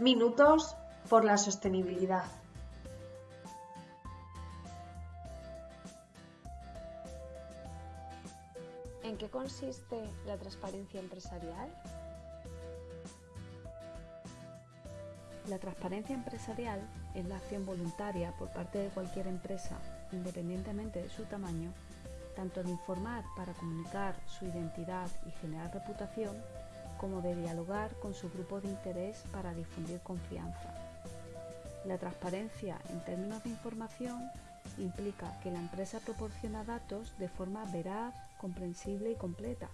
Minutos por la sostenibilidad. ¿En qué consiste la transparencia empresarial? La transparencia empresarial es la acción voluntaria por parte de cualquier empresa, independientemente de su tamaño, tanto de informar para comunicar su identidad y generar reputación, como de dialogar con su grupo de interés para difundir confianza. La transparencia en términos de información implica que la empresa proporciona datos de forma veraz, comprensible y completa,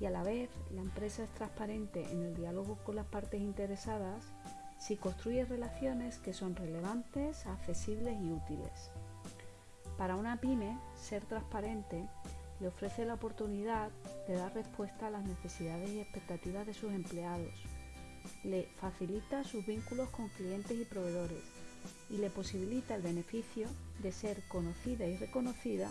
y a la vez la empresa es transparente en el diálogo con las partes interesadas si construye relaciones que son relevantes, accesibles y útiles. Para una pyme, ser transparente le ofrece la oportunidad de dar respuesta a las necesidades y expectativas de sus empleados, le facilita sus vínculos con clientes y proveedores y le posibilita el beneficio de ser conocida y reconocida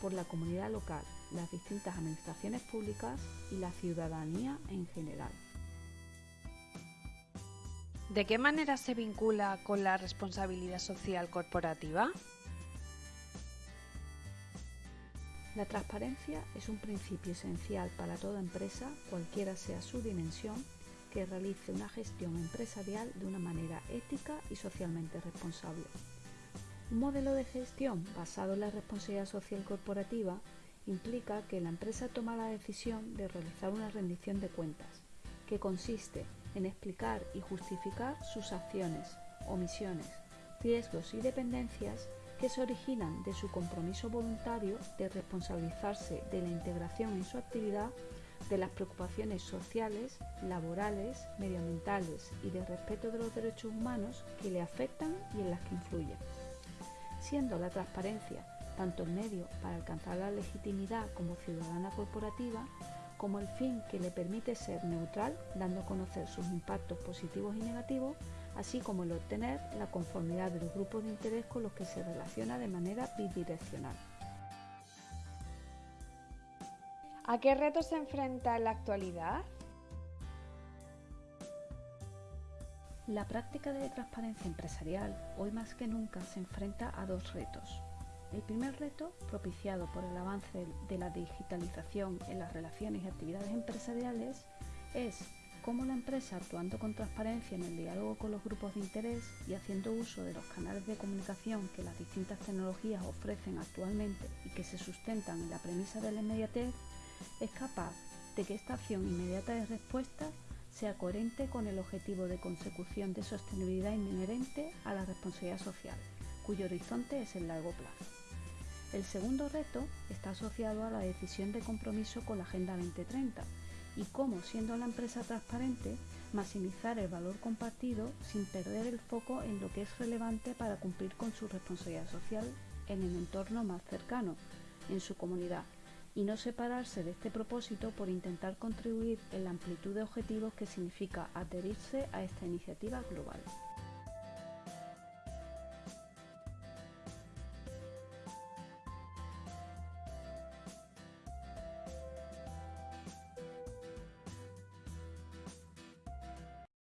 por la comunidad local, las distintas administraciones públicas y la ciudadanía en general. ¿De qué manera se vincula con la responsabilidad social corporativa? La transparencia es un principio esencial para toda empresa, cualquiera sea su dimensión, que realice una gestión empresarial de una manera ética y socialmente responsable. Un modelo de gestión basado en la responsabilidad social corporativa implica que la empresa toma la decisión de realizar una rendición de cuentas, que consiste en explicar y justificar sus acciones, omisiones, riesgos y dependencias que se originan de su compromiso voluntario de responsabilizarse de la integración en su actividad de las preocupaciones sociales, laborales, medioambientales y de respeto de los derechos humanos que le afectan y en las que influyen. Siendo la transparencia tanto el medio para alcanzar la legitimidad como ciudadana corporativa, como el fin que le permite ser neutral, dando a conocer sus impactos positivos y negativos, así como el obtener la conformidad de los grupos de interés con los que se relaciona de manera bidireccional. ¿A qué retos se enfrenta en la actualidad? La práctica de transparencia empresarial hoy más que nunca se enfrenta a dos retos. El primer reto, propiciado por el avance de la digitalización en las relaciones y actividades empresariales, es cómo la empresa, actuando con transparencia en el diálogo con los grupos de interés y haciendo uso de los canales de comunicación que las distintas tecnologías ofrecen actualmente y que se sustentan en la premisa de la inmediatez, es capaz de que esta acción inmediata de respuesta sea coherente con el objetivo de consecución de sostenibilidad inherente a la responsabilidad social, cuyo horizonte es el largo plazo. El segundo reto está asociado a la decisión de compromiso con la Agenda 2030 y cómo, siendo la empresa transparente, maximizar el valor compartido sin perder el foco en lo que es relevante para cumplir con su responsabilidad social en el entorno más cercano, en su comunidad, y no separarse de este propósito por intentar contribuir en la amplitud de objetivos que significa adherirse a esta iniciativa global.